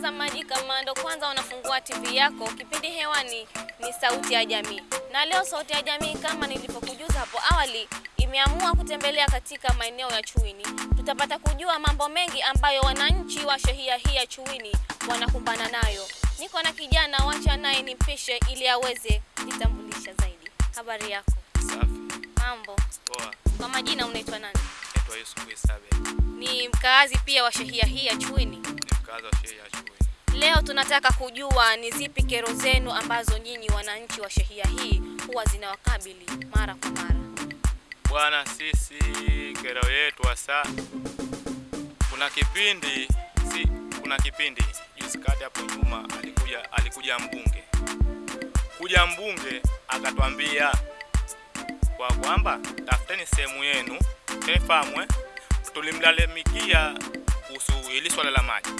Mtazamaji, kama ndo kwanza unafungua TV yako, kipindi hewani ni Sauti ya Jamii, na leo Sauti ya Jamii kama nilivyokujuza hapo awali imeamua kutembelea katika maeneo ya Chuini. Tutapata kujua mambo mengi ambayo wananchi wa shehia hii ya Chuini wanakumbana nayo. Niko na kijana, wacha naye nimpishe ili aweze kujitambulisha zaidi. Habari yako? Safi. Mambo. Poa. Kwa majina unaitwa nani? Naitwa Yusuf Isabe. Ni mkaazi pia wa shehia hii ya Chuini. Ni mkazi wa shehia ya Chuini. Leo tunataka kujua ni zipi kero zenu ambazo nyinyi wananchi wa shehia hii huwa zinawakabili mara kwa mara. Bwana, sisi kero yetu hasa, kuna kipindi si, kuna kipindi juzi kati hapo nyuma alikuja alikuja mbunge kuja mbunge akatwambia kwa kwamba tafuteni sehemu yenu efamwe tulimlalamikia kuhusu hili swala la maji.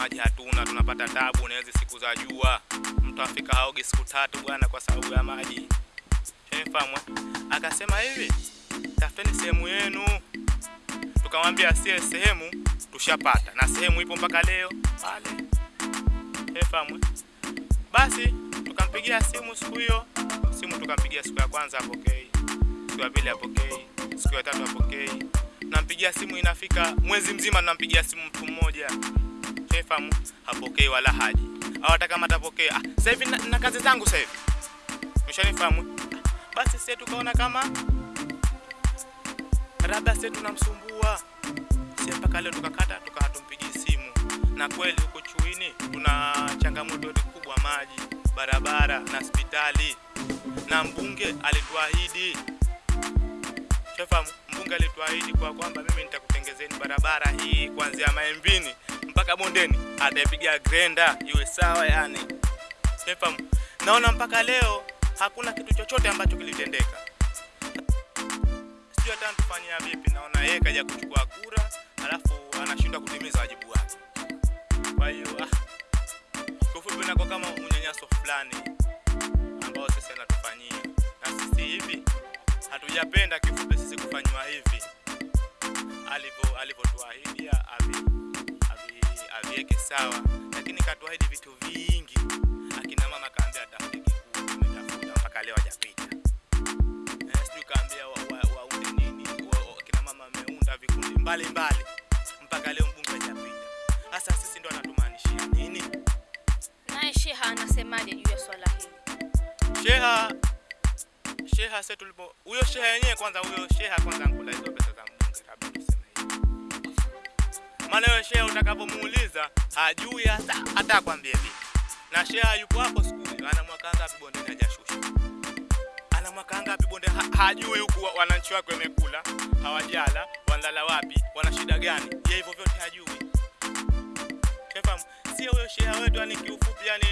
Maji hatuna, tunapata tabu na hizi siku za jua, mtu afika haogi siku tatu bwana, kwa sababu ya maji. Shefahamu, akasema hivi, tafuteni sehemu yenu. Tukamwambia sie sehemu tushapata, na sehemu ipo mpaka leo pale. Shefahamu, basi tukampigia simu siku hiyo, simu tukampigia siku ya kwanza apokei, siku ya pili apokei, siku ya tatu apokei, nampigia simu inafika mwezi mzima, nampigia simu mtu mmoja Shefahamu, hapokei wala haji, au hata kama atapokea, ah, sasa hivi na, na kazi zangu sasa hivi, umeshanifahamu. Basi sisi tukaona kama labda sisi tunamsumbua. Sisi, mpaka leo tukakata tukawa tumpigi simu, na kweli huko Chuini tuna changamoto kubwa, maji, barabara na hospitali, na mbunge alituahidi. Mbunge alituahidi kwa kwamba mimi nitakutengezeni barabara hii kuanzia Maembini mpaka Bondeni, ataipiga grenda iwe sawa yani. Shafahamu, naona mpaka leo hakuna kitu chochote ambacho kilitendeka. Sijui hata tufanyia vipi. Naona yeye kaja kuchukua kura, alafu anashindwa kutimiza wajibu wake. Kwa hiyo kufupi, kifupi nako kama unyanyaso fulani ambao sisi anatufanyia, na sisi hivi hatujapenda kifupi sisi kufanywa hivi alivyo alivyotuahidi avi avi aviweke sawa, lakini katuahidi vitu vingi. Akina mama kaambia atafute kikuu, tumetafuta mpaka leo hajapita. Eh, sijui kaambia waunde wa, wa nini wa, akina mama ameunda vikundi mbalimbali mpaka leo mbunge hajapita. hasa sisi ndo anatumaanishia nini? Naye Sheha anasemaje juu ya swala hili? Sheha Sheha sasa tulipo huyo Sheha yenyewe kwanza huyo Sheha kwanza ankula hizo Maana wewe Sheha utakapomuuliza hajui hata hata akwambie vipi. Na Sheha yupo hapo siku hiyo ana mwaka ngapi bonde hajashusha. Ana mwaka ngapi bonde ha, hajui huku wa- wananchi wake wamekula, hawajala, wanalala wapi, wana shida gani? Yeye hivyo vyote hajui. Shefahamu, sio huyo Sheha wetu yani kiufupi yani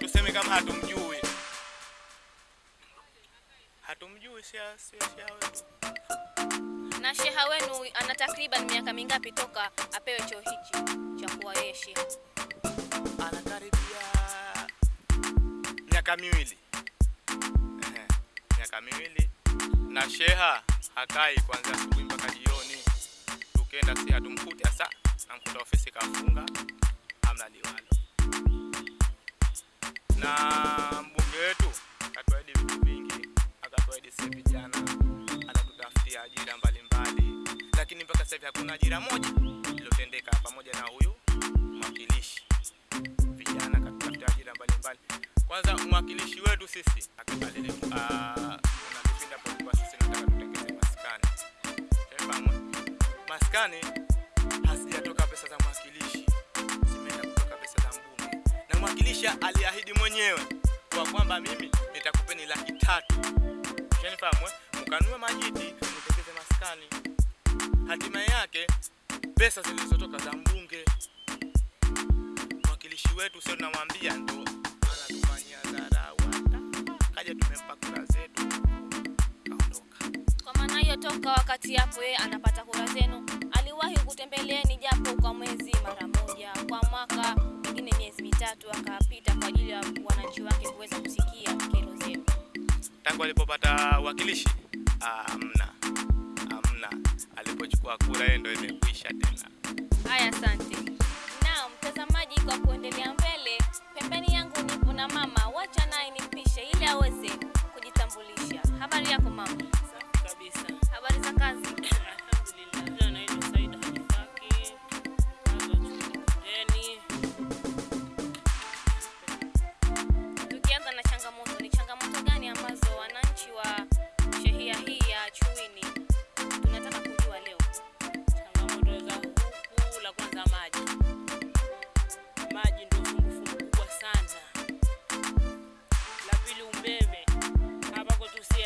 tuseme kama hatumjui hatumjui Sheha, sio Sheha wetu. Na Sheha wenu ana takriban miaka mingapi toka apewe choo hichi cha kuwa yeye Sheha? Anakaribia miaka miwili, miaka miwili, na Sheha hakai kuanzia asubuhi mpaka jioni. Tukenda si hatumkuti hasa, namkuta ofisi kafunga, hamna liwalo. Na sasa hivi hakuna ajira moja iliyotendeka, pamoja na huyu mwakilishi vijana katutafutia ajira mbalimbali. Kwanza mwakilishi wetu sisi akipalele kuna kipindi hapo kwa sisi nataka tutengeze maskani. Tunafahamu eh? maskani hazijatoka pesa za mwakilishi, zimeenda kutoka pesa za mbunge, na mwakilishi aliahidi mwenyewe kwa kwamba mimi nitakupeni laki tatu. Tunafahamu eh? mkanue majiti mtengeze maskani. Hatima yake pesa zilizotoka za mbunge. Mwakilishi wetu sio tunamwambia ndo anatufanyia dharau. Kaja tumempa kura zetu kaondoka. Kwa maana hiyo toka wakati hapo yeye anapata kura zenu, aliwahi kutembeleeni japo kwa mwezi mara moja, kwa mwaka pengine miezi mitatu akapita kwa ajili ya wananchi wake kuweza kusikia kero zenu. tangu alipopata wakilishi ah, amna alipochukua kura hiyo ndio imekwisha tena Haya, asante. Naam, mtazamaji, kwa kuendelea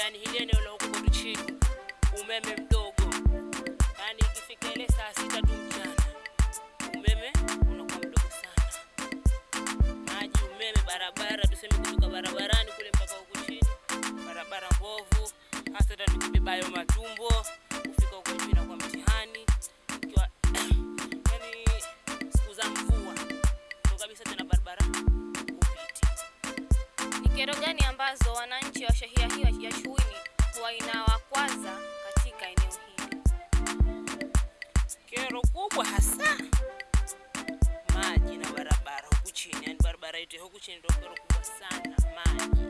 yani hili eneo la huku chini. Umeme mdogo. yani ikifika ile saa sita tu mchana. Umeme unakuwa mdogo sana. Maji, umeme, barabara, tuseme kutoka barabarani kule mpaka huku chini. Barabara mbovu. Hasa hata tukibebayo matumbo. Kufika huko chini na kwa. Kero kubwa hasa maji na barabara huku chini, yani barabara yetu huku chini ndio kero kubwa sana, maji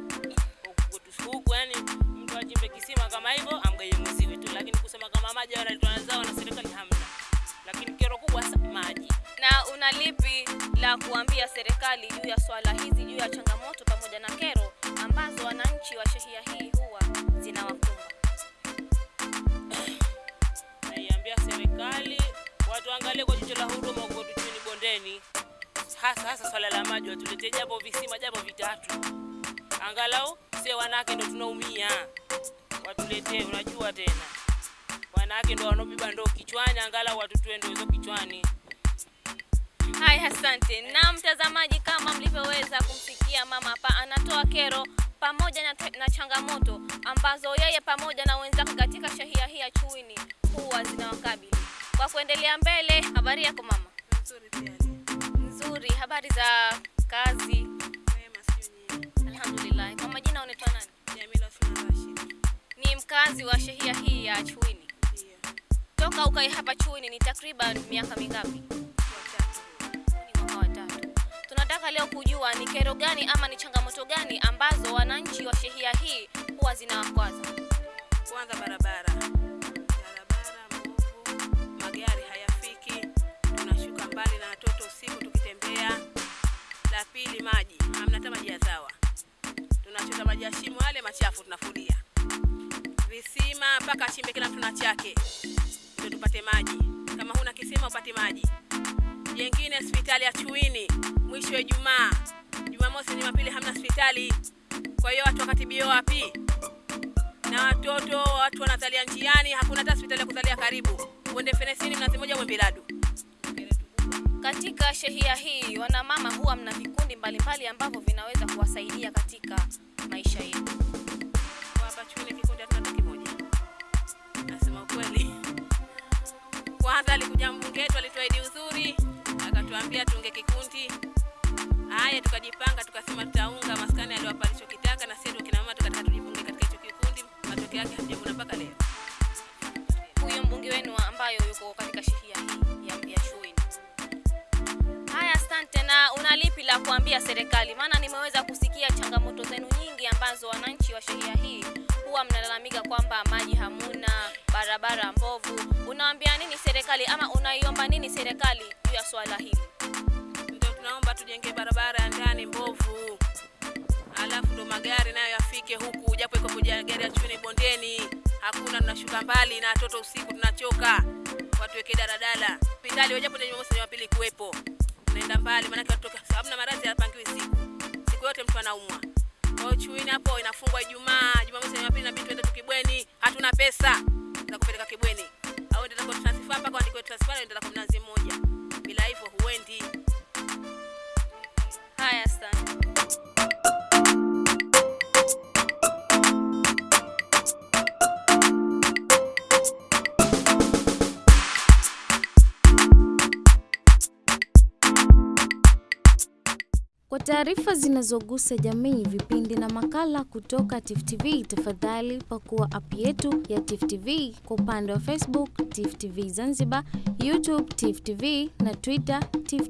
huku yani mtu ajimbe kisima kama hivyo amgaie mziwi tu, lakini kusema kama maji wanaletwa na zao na serikali hamna. Lakini kero kubwa hasa maji. Na una lipi la kuambia serikali juu ya swala hizi, juu ya changamoto pamoja na kero ambazo wananchi wa shehia hii huwa zinawakumba? Naiambia serikali watu angalie kwa jicho la huruma huko kwetu chini bondeni, hasa hasa swala la maji, watuletee japo visima japo vitatu, angalau sie wanawake ndo tunaumia, watuletee. Unajua tena wanawake ndo wanaobeba ndoo kichwani, angalau watutue ndoo hizo kichwani. Hai, asante. Na mtazamaji, kama mlivyoweza kumsikia mama hapa, anatoa kero pamoja na, na changamoto ambazo yeye pamoja na wenzake katika shehia hii ya Chuini. Kwa kuendelea mbele, habari yako mama? Nzuri pia Nzuri. Habari za kazi? Alhamdulillah. Kwa majina unaitwa nani? Jamila Osman Rashid. Ni mkazi wa shehia hii ya Chuini. yeah. Toka ukae hapa Chuini ni takriban miaka mingapi? Tunataka leo kujua ni kero gani ama ni changamoto gani ambazo wananchi wa shehia hii huwa zinawakwaza. Kwanza barabara watoto usiku tukitembea. La pili maji, hamna hata maji ya zawa, tunachota maji ya shimo yale machafu tunafulia. Visima mpaka achimbe kila mtu na chake ndio tupate maji. Kama huna kisima upate maji. Jengine hospitali ya Chuini mwisho wa Ijumaa, Jumamosi, Jumapili hamna hospitali. Kwa hiyo watu wakatibio wapi? na watoto watu wanazalia njiani, hakuna hata hospitali ya kuzalia karibu. Uende Fenesini Mnazi Mmoja, Mwembiladu. Katika shehia hii wanamama huwa mna vikundi mbalimbali ambavyo vinaweza kuwasaidia katika maisha yenu. Hapa Chuini kikundi hatuna kimoja, nasema ukweli. Kwanza alikuja mbunge wetu alituahidi uzuri, akatuambia tuunge kikundi. Haya, tukajipanga tukasema tutaunga maskani aliwapa alichokitaka, na sisi kina mama tukataka tujifunge katika hicho kikundi. Matokeo yake hatujavuna mpaka leo. Huyo mbunge wenu ambayo yuko katika shehia la kuambia serikali? Maana nimeweza kusikia changamoto zenu nyingi ambazo wananchi wa shehia hii huwa mnalalamika kwamba maji hamuna, barabara mbovu. Unaambia nini serikali ama unaiomba nini serikali juu ya swala hili? Ndio tunaomba tujenge barabara ya ndani mbovu, alafu ndo magari nayo yafike huku, japo iko kuja gari ya chuni bondeni, hakuna. Tunashuka mbali na watoto usiku, tunachoka. Watuweke daladala hospitali, wajapo ni Jumamosi Jumapili kuwepo, tunaenda mbali, maanake watoka, sababu na maradhi hayapangiwi siku, siku yote mtu anaumwa. Kwa hiyo Chuini hapo inafungwa Ijumaa, Jumamosi na Jumapili, inabidi tuende hatuna pesa za kupeleka Kibweni, au ndio kwa transfer mpaka andikwe transfer, ndio kwa mnazi mmoja, bila hivyo huendi. Haya, Kwa taarifa zinazogusa jamii, vipindi na makala kutoka Tifu TV, tafadhali pakua app yetu ya Tifu TV kwa upande wa Facebook Tifu TV Zanzibar, YouTube Tifu TV na Twitter Tifu